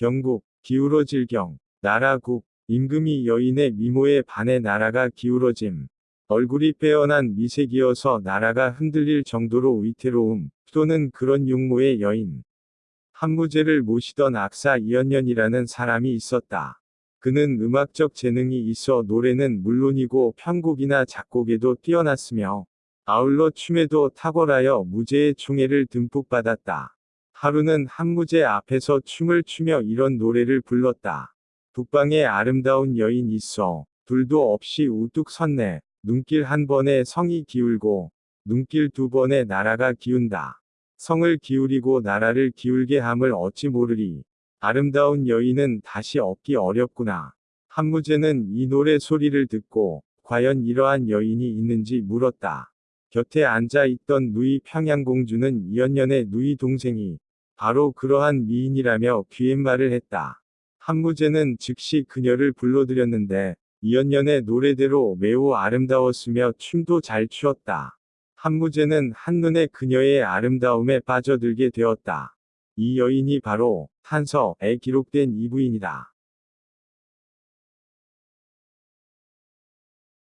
경국, 기울어질 경, 나라국, 임금이 여인의 미모에 반해 나라가 기울어짐. 얼굴이 빼어난 미색이어서 나라가 흔들릴 정도로 위태로움, 또는 그런 용모의 여인. 한무제를 모시던 악사 이연년이라는 사람이 있었다. 그는 음악적 재능이 있어 노래는 물론이고 편곡이나 작곡에도 뛰어났으며 아울러 춤에도 탁월하여 무제의 총애를 듬뿍 받았다. 하루는 한무제 앞에서 춤을 추며 이런 노래를 불렀다. 북방에 아름다운 여인 있어 둘도 없이 우뚝 섰네. 눈길 한 번에 성이 기울고 눈길 두 번에 나라가 기운다. 성을 기울이고 나라를 기울게 함을 어찌 모르리. 아름다운 여인은 다시 얻기 어렵구나. 한무제는 이 노래 소리를 듣고 과연 이러한 여인이 있는지 물었다. 곁에 앉아 있던 누이 평양공주는 이연년의 누이 동생이 바로 그러한 미인이라며 귀옛말을 했다. 한무제는 즉시 그녀를 불러들였는데 이연년의 노래대로 매우 아름다웠으며 춤도 잘 추었다. 한무제는 한눈에 그녀의 아름다움에 빠져들게 되었다. 이 여인이 바로 탄서에 기록된 이 부인이다.